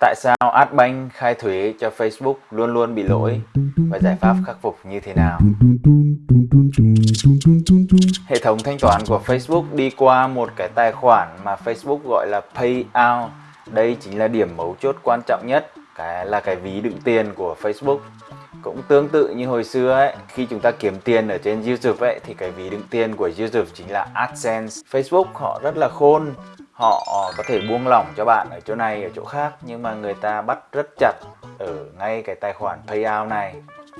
Tại sao Adbank khai thuế cho Facebook luôn luôn bị lỗi và giải pháp khắc phục như thế nào? Hệ thống thanh toán của Facebook đi qua một cái tài khoản mà Facebook gọi là Payout. Đây chính là điểm mấu chốt quan trọng nhất, cái là cái ví đựng tiền của Facebook. Cũng tương tự như hồi xưa ấy, khi chúng ta kiếm tiền ở trên YouTube ấy thì cái ví đựng tiền của YouTube chính là AdSense. Facebook họ rất là khôn, họ có thể buông lỏng cho bạn ở chỗ này, ở chỗ khác, nhưng mà người ta bắt rất chặt ở ngay cái tài khoản payout này.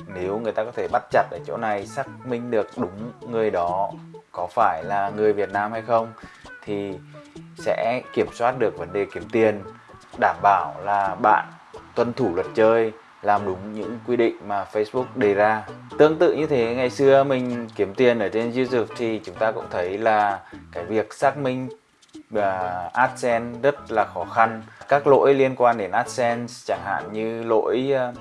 Nếu người ta có thể bắt chặt ở chỗ này, xác minh được đúng người đó có phải là người Việt Nam hay không, thì sẽ kiểm soát được vấn đề kiếm tiền, đảm bảo là bạn tuân thủ luật chơi, làm đúng những quy định mà Facebook đề ra. Tương tự như thế, ngày xưa mình kiếm tiền ở trên YouTube thì chúng ta cũng thấy là cái việc xác minh và AdSense rất là khó khăn. Các lỗi liên quan đến AdSense chẳng hạn như lỗi uh,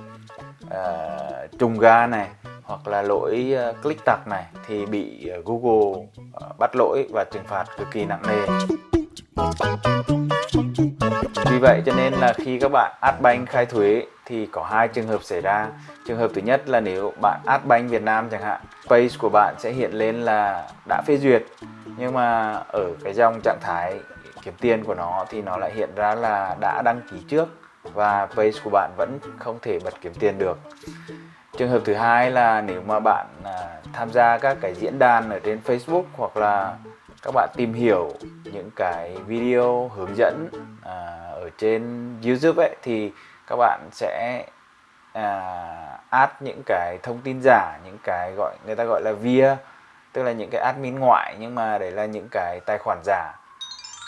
uh, trùng ga này hoặc là lỗi uh, click tặc này thì bị uh, Google uh, bắt lỗi và trừng phạt cực kỳ nặng nề vì vậy cho nên là khi các bạn Adbank khai thuế thì có hai trường hợp xảy ra. Trường hợp thứ nhất là nếu bạn Adbank Việt Nam chẳng hạn page của bạn sẽ hiện lên là đã phê duyệt nhưng mà ở cái dòng trạng thái kiếm tiền của nó thì nó lại hiện ra là đã đăng ký trước và page của bạn vẫn không thể bật kiếm tiền được. Trường hợp thứ hai là nếu mà bạn à, tham gia các cái diễn đàn ở trên Facebook hoặc là các bạn tìm hiểu những cái video hướng dẫn à, ở trên YouTube ấy thì các bạn sẽ à, add những cái thông tin giả những cái gọi người ta gọi là via tức là những cái admin ngoại nhưng mà đấy là những cái tài khoản giả.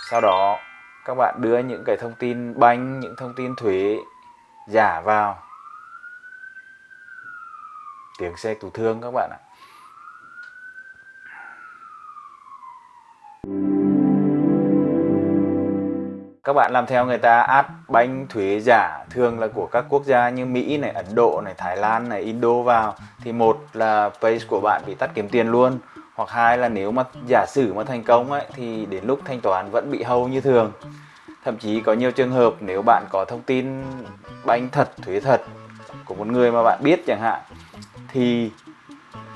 Sau đó các bạn đưa những cái thông tin banh những thông tin thuế giả vào. Tiếng xe cứu thương các bạn ạ. Các bạn làm theo người ta áp bánh thuế giả thường là của các quốc gia như Mỹ này, Ấn Độ này, Thái Lan này, Indo vào. Thì một là page của bạn bị tắt kiếm tiền luôn hoặc hai là nếu mà giả sử mà thành công ấy thì đến lúc thanh toán vẫn bị hâu như thường. Thậm chí có nhiều trường hợp nếu bạn có thông tin bánh thật thuế thật của một người mà bạn biết chẳng hạn thì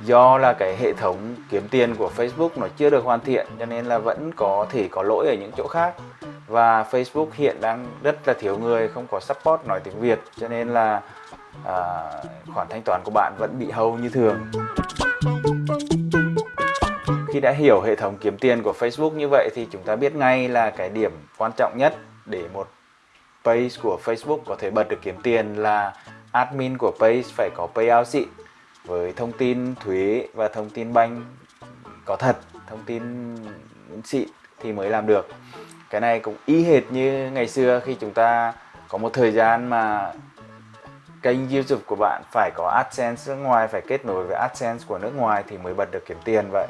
do là cái hệ thống kiếm tiền của Facebook nó chưa được hoàn thiện cho nên là vẫn có thể có lỗi ở những chỗ khác và Facebook hiện đang rất là thiếu người không có support nói tiếng Việt cho nên là à, khoản thanh toán của bạn vẫn bị hâu như thường khi đã hiểu hệ thống kiếm tiền của Facebook như vậy thì chúng ta biết ngay là cái điểm quan trọng nhất để một page của Facebook có thể bật được kiếm tiền là admin của page phải có payout xịn với thông tin thuế và thông tin banh có thật, thông tin xịn thì mới làm được. Cái này cũng y hệt như ngày xưa khi chúng ta có một thời gian mà kênh YouTube của bạn phải có AdSense nước ngoài, phải kết nối với AdSense của nước ngoài thì mới bật được kiếm tiền vậy.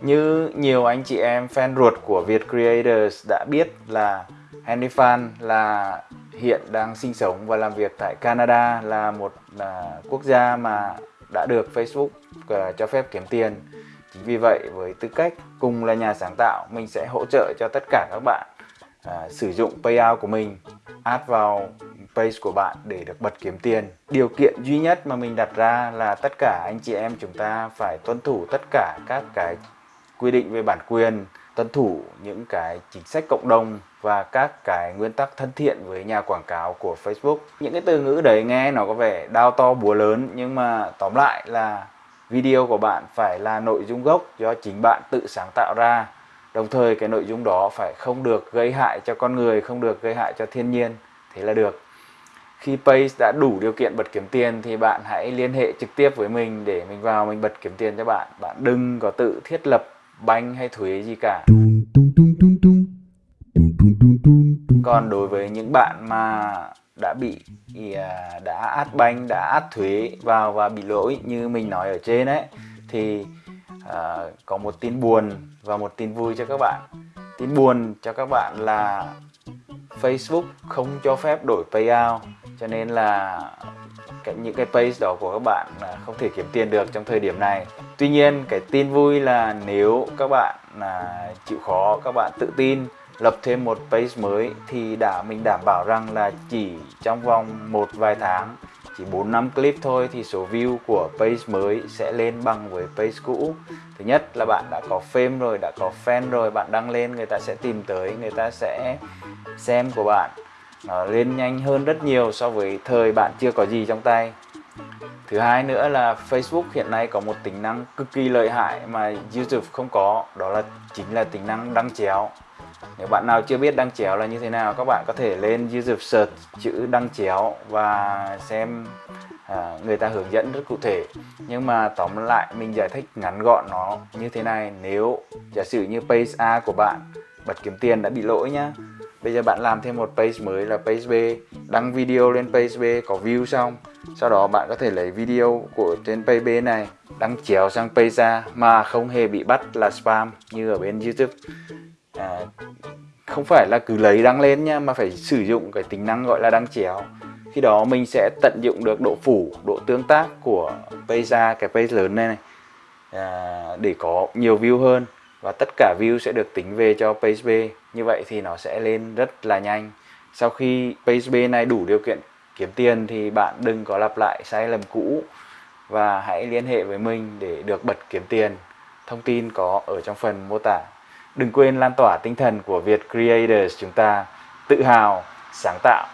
Như nhiều anh chị em fan ruột của Việt Creators đã biết là Henry Fan là hiện đang sinh sống và làm việc tại Canada là một là quốc gia mà đã được Facebook uh, cho phép kiếm tiền. Vì vậy với tư cách cùng là nhà sáng tạo mình sẽ hỗ trợ cho tất cả các bạn à, sử dụng payout của mình add vào page của bạn để được bật kiếm tiền. Điều kiện duy nhất mà mình đặt ra là tất cả anh chị em chúng ta phải tuân thủ tất cả các cái quy định về bản quyền, tuân thủ những cái chính sách cộng đồng và các cái nguyên tắc thân thiện với nhà quảng cáo của Facebook. Những cái từ ngữ đấy nghe nó có vẻ đau to búa lớn nhưng mà tóm lại là video của bạn phải là nội dung gốc do chính bạn tự sáng tạo ra. Đồng thời cái nội dung đó phải không được gây hại cho con người, không được gây hại cho thiên nhiên. Thế là được. Khi page đã đủ điều kiện bật kiếm tiền thì bạn hãy liên hệ trực tiếp với mình để mình vào mình bật kiếm tiền cho bạn. Bạn đừng có tự thiết lập banh hay thuế gì cả còn đối với những bạn mà đã bị thì à, đã át banh đã át thuế vào và bị lỗi như mình nói ở trên ấy. Thì à, có một tin buồn và một tin vui cho các bạn. Tin buồn cho các bạn là Facebook không cho phép đổi payout cho nên là cái, những cái page đó của các bạn là không thể kiếm tiền được trong thời điểm này. Tuy nhiên cái tin vui là nếu các bạn là chịu khó các bạn tự tin lập thêm một page mới thì đã mình đảm bảo rằng là chỉ trong vòng một vài tháng, chỉ 4 năm clip thôi thì số view của page mới sẽ lên bằng với page cũ. Thứ nhất là bạn đã có fame rồi, đã có fan rồi, bạn đăng lên, người ta sẽ tìm tới, người ta sẽ xem của bạn. Nó lên nhanh hơn rất nhiều so với thời bạn chưa có gì trong tay. Thứ hai nữa là Facebook hiện nay có một tính năng cực kỳ lợi hại mà YouTube không có, đó là chính là tính năng đăng chéo nếu bạn nào chưa biết đăng chéo là như thế nào các bạn có thể lên YouTube search chữ đăng chéo và xem à, người ta hướng dẫn rất cụ thể. Nhưng mà tóm lại mình giải thích ngắn gọn nó như thế này. Nếu giả sử như page A của bạn bật kiếm tiền đã bị lỗi nhá. Bây giờ bạn làm thêm một page mới là page B đăng video lên page B có view xong. Sau đó bạn có thể lấy video của trên page B này đăng chéo sang page A mà không hề bị bắt là spam như ở bên YouTube à, không phải là cứ lấy đăng lên nha mà phải sử dụng cái tính năng gọi là đăng chéo. Khi đó mình sẽ tận dụng được độ phủ độ tương tác của page ra cái page lớn này, này à, để có nhiều view hơn. Và tất cả view sẽ được tính về cho page B như vậy thì nó sẽ lên rất là nhanh. Sau khi page B này đủ điều kiện kiếm tiền thì bạn đừng có lặp lại sai lầm cũ. Và hãy liên hệ với mình để được bật kiếm tiền. Thông tin có ở trong phần mô tả đừng quên lan tỏa tinh thần của Việt Creators chúng ta, tự hào, sáng tạo.